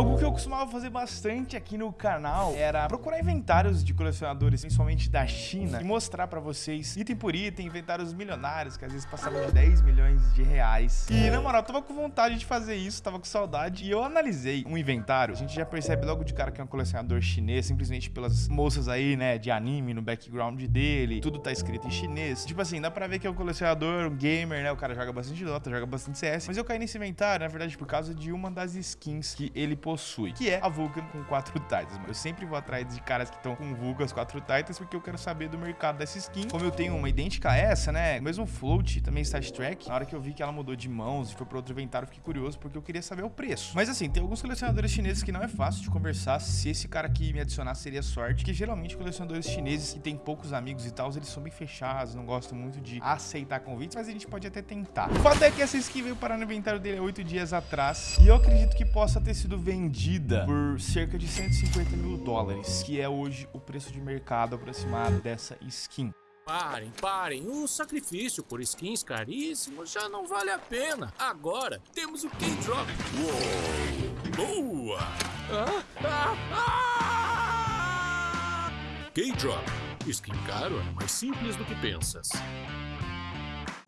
Algo que eu costumava fazer bastante aqui no canal era procurar inventários de colecionadores, principalmente da China, e mostrar pra vocês, item por item, inventários milionários, que às vezes passavam de 10 milhões de reais. E, na moral, eu tava com vontade de fazer isso, tava com saudade, e eu analisei um inventário. A gente já percebe logo de cara que é um colecionador chinês, simplesmente pelas moças aí, né, de anime no background dele, tudo tá escrito em chinês. Tipo assim, dá pra ver que é um colecionador, um gamer, né, o cara joga bastante Dota, joga bastante CS, mas eu caí nesse inventário, na verdade, por causa de uma das skins que ele possui, que é a Vulcan com quatro Titans. Eu sempre vou atrás de caras que estão com Vulcan as quatro Titans, porque eu quero saber do mercado dessa skin. Como eu tenho uma idêntica a essa, né? O mesmo float, também Star Trek. Na hora que eu vi que ela mudou de mãos e foi para outro inventário, fiquei curioso, porque eu queria saber o preço. Mas assim, tem alguns colecionadores chineses que não é fácil de conversar se esse cara aqui me adicionar seria sorte, que geralmente colecionadores chineses que tem poucos amigos e tal, eles são bem fechados, não gostam muito de aceitar convites, mas a gente pode até tentar. O fato é que essa skin veio parar no inventário dele há oito dias atrás, e eu acredito que possa ter sido vendida por cerca de 150 mil dólares, que é hoje o preço de mercado aproximado dessa skin. Parem, parem. O sacrifício por skins caríssimos já não vale a pena. Agora temos o K-Drop. Uou! Boa! Ah, ah, ah! K-Drop. Skin caro é mais simples do que pensas.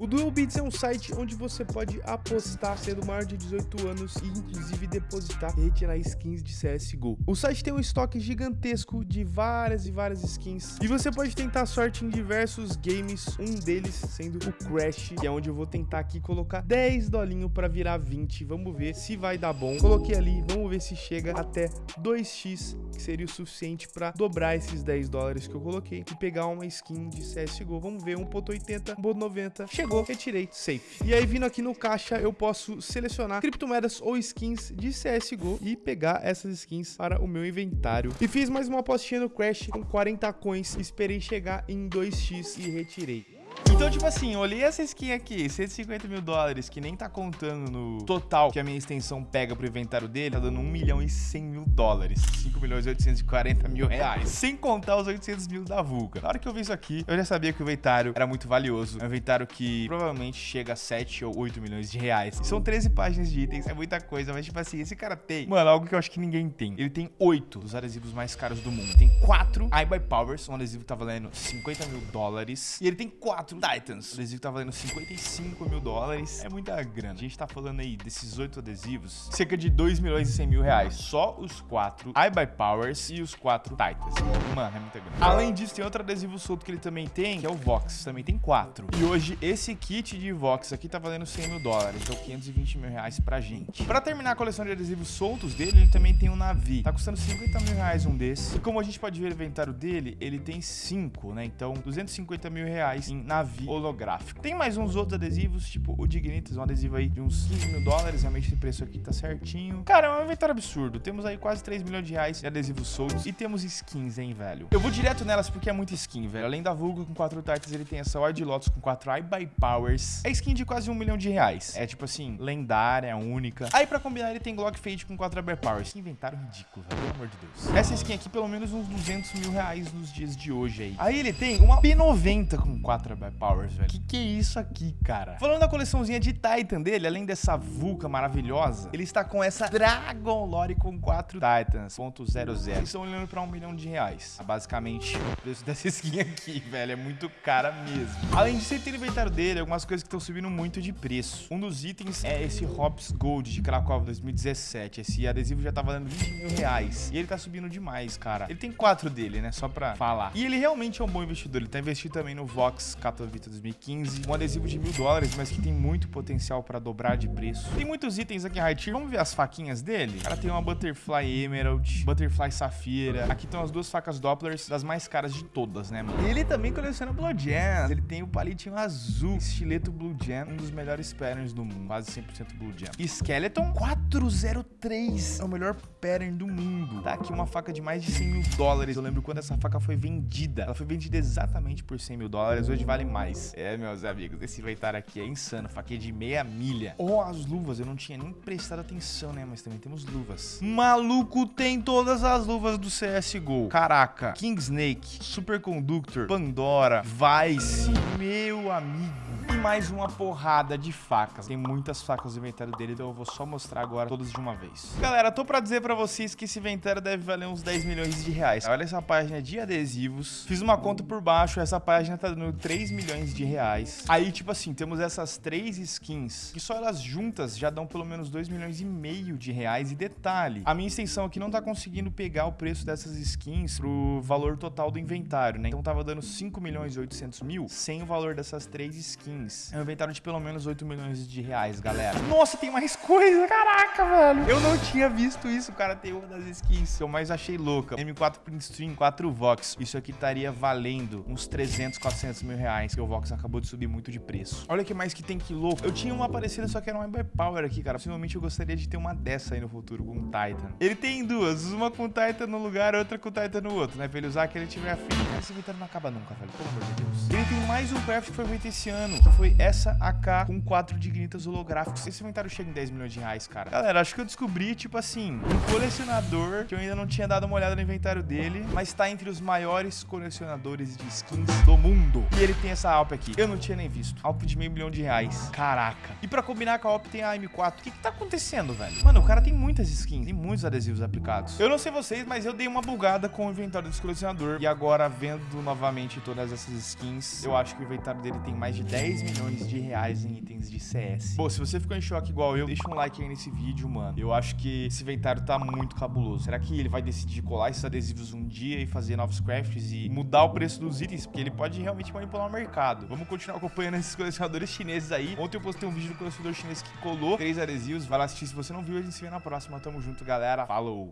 O Dual Bits é um site onde você pode apostar sendo maior de 18 anos e inclusive depositar e retirar skins de CSGO. O site tem um estoque gigantesco de várias e várias skins e você pode tentar sorte em diversos games, um deles sendo o Crash, que é onde eu vou tentar aqui colocar 10 dolinho para virar 20. Vamos ver se vai dar bom. Coloquei ali, vamos ver se chega até 2x, que seria o suficiente para dobrar esses 10 dólares que eu coloquei e pegar uma skin de CSGO. Vamos ver, 1.80, 1.90, chegou retirei, safe. E aí vindo aqui no caixa eu posso selecionar criptomoedas ou skins de CSGO e pegar essas skins para o meu inventário. E fiz mais uma apostinha no Crash com 40 coins, esperei chegar em 2x e retirei. Então, tipo assim, olhei essa skin aqui, 150 mil dólares, que nem tá contando no total que a minha extensão pega pro inventário dele, tá dando 1 milhão e 100 mil dólares. 5 milhões e 840 mil reais. Sem contar os 800 mil da Vulca. Na hora que eu vi isso aqui, eu já sabia que o inventário era muito valioso. É um inventário que provavelmente chega a 7 ou 8 milhões de reais. São 13 páginas de itens, é muita coisa, mas tipo assim, esse cara tem, mano, algo que eu acho que ninguém tem. Ele tem 8 dos adesivos mais caros do mundo. Tem 4 iBuy Powers, um adesivo que tá valendo 50 mil dólares. E ele tem 4 Titans. O adesivo tá valendo 55 mil dólares. É muita grana. A gente tá falando aí desses 8 adesivos, cerca de 2 milhões e 100 mil reais. Só os 4 iBuy Powers e os 4 Titans. Mano, é muita grana. Além disso, tem outro adesivo solto que ele também tem, que é o Vox. Também tem 4. E hoje, esse kit de Vox aqui tá valendo 100 mil dólares. Então, 520 mil reais pra gente. Pra terminar a coleção de adesivos soltos dele, ele também tem um Navi. Tá custando 50 mil reais um desses. E como a gente pode ver o inventário dele, ele tem 5, né? Então, 250 mil reais em Navi holográfico. Tem mais uns outros adesivos, tipo o Dignitas, um adesivo aí de uns 15 mil dólares. Realmente esse preço aqui tá certinho. Cara, é um inventário absurdo. Temos aí quase 3 milhões de reais de adesivos soltos. E temos skins, hein, velho. Eu vou direto nelas porque é muita skin, velho. Além da Vulgo com 4 Titans, ele tem essa Wide Lotus com 4 iBuy Powers. É skin de quase 1 milhão de reais. É tipo assim, lendária, única. Aí pra combinar, ele tem Glock Fade com 4 iBuy Powers. Que inventário ridículo, velho. Pelo amor de Deus. Essa skin aqui, pelo menos uns 200 mil reais nos dias de hoje aí. Aí ele tem uma P90 com 4 iBuy Powers, velho. Que que é isso aqui, cara? Falando da coleçãozinha de Titan dele, além dessa Vulca maravilhosa, ele está com essa Dragon Lore com 4 Titans, ponto .00. Eles estão olhando pra um milhão de reais. É basicamente o preço dessa skin aqui, velho. É muito cara mesmo. Além disso, ele tem no inventário dele algumas coisas que estão subindo muito de preço. Um dos itens é esse Hops Gold de Krakow 2017. Esse adesivo já tá valendo 20 mil reais. E ele tá subindo demais, cara. Ele tem quatro dele, né? Só pra falar. E ele realmente é um bom investidor. Ele tá investindo também no Vox Katowice 2015. Um adesivo de mil dólares, mas que tem muito potencial pra dobrar de preço. Tem muitos itens aqui em high. Vamos ver as faquinhas dele? O cara tem uma Butterfly Emerald, Butterfly Safira. Aqui estão as duas facas Dopplers, das mais caras de todas, né, mano? Ele também coleciona Blue Gems. Ele tem o palitinho azul, estileto Blue Gem, um dos melhores patterns do mundo, quase 100% Blue Gem. Skeleton 403 é o melhor pattern do mundo. Tá aqui uma faca de mais de 100 mil dólares. Eu lembro quando essa faca foi vendida. Ela foi vendida exatamente por 100 mil dólares. Hoje vale mais. É, meus amigos, esse inventário aqui é insano. Faquinha de meia milha. Oh, as luvas. Eu não tinha nem prestado atenção, né? Mas também temos luvas. Maluco, tem todas as luvas do CSGO. Caraca. King Snake, Superconductor, Pandora, Vice. Meu amigo mais uma porrada de facas. Tem muitas facas no inventário dele, então eu vou só mostrar agora todas de uma vez. Galera, tô pra dizer pra vocês que esse inventário deve valer uns 10 milhões de reais. Olha essa página de adesivos. Fiz uma conta por baixo, essa página tá dando 3 milhões de reais. Aí, tipo assim, temos essas três skins, que só elas juntas já dão pelo menos 2 milhões e meio de reais. E detalhe, a minha extensão aqui não tá conseguindo pegar o preço dessas skins pro valor total do inventário, né? Então tava dando 5 milhões e 800 mil sem o valor dessas três skins. É um inventário de pelo menos 8 milhões de reais, galera. Nossa, tem mais coisa, caraca, velho. Eu não tinha visto isso, cara. Tem uma das skins que eu mais achei louca. M4 Print Stream 4 Vox. Isso aqui estaria valendo uns 300, 400 mil reais, que o Vox acabou de subir muito de preço. Olha que mais que tem que louco. Eu tinha uma parecida, só que era uma Power aqui, cara. Possivelmente eu gostaria de ter uma dessa aí no futuro, com um Titan. Ele tem duas, uma com Titan no lugar, outra com Titan no outro, né? Pra ele usar que ele tiver afim. Esse inventário não acaba nunca, velho. Pelo amor de Deus. Ele tem mais um craft que foi feito esse ano, que foi essa AK com quatro dignitas holográficos. Esse inventário chega em 10 milhões de reais, cara. Galera, acho que eu descobri, tipo assim, um colecionador que eu ainda não tinha dado uma olhada no inventário dele, mas tá entre os maiores colecionadores de skins do mundo. E ele tem essa Alp aqui. Eu não tinha nem visto. Alp de meio milhão de reais. Caraca. E pra combinar com a Alp tem a M4. O que que tá acontecendo, velho? Mano, o cara tem muitas skins, tem muitos adesivos aplicados. Eu não sei vocês, mas eu dei uma bugada com o inventário desse colecionador. E agora, vendo novamente todas essas skins, eu acho que o inventário dele tem mais de 10 milhões de reais em itens de CS. Bom, se você ficou em choque igual eu, deixa um like aí nesse vídeo, mano. Eu acho que esse inventário tá muito cabuloso. Será que ele vai decidir colar esses adesivos um dia e fazer novos crafts e mudar o preço dos itens? Porque ele pode realmente manipular o mercado. Vamos continuar acompanhando esses colecionadores chineses aí. Ontem eu postei um vídeo do colecionador chinês que colou três adesivos. Vai lá assistir se você não viu. A gente se vê na próxima. Tamo junto, galera. Falou!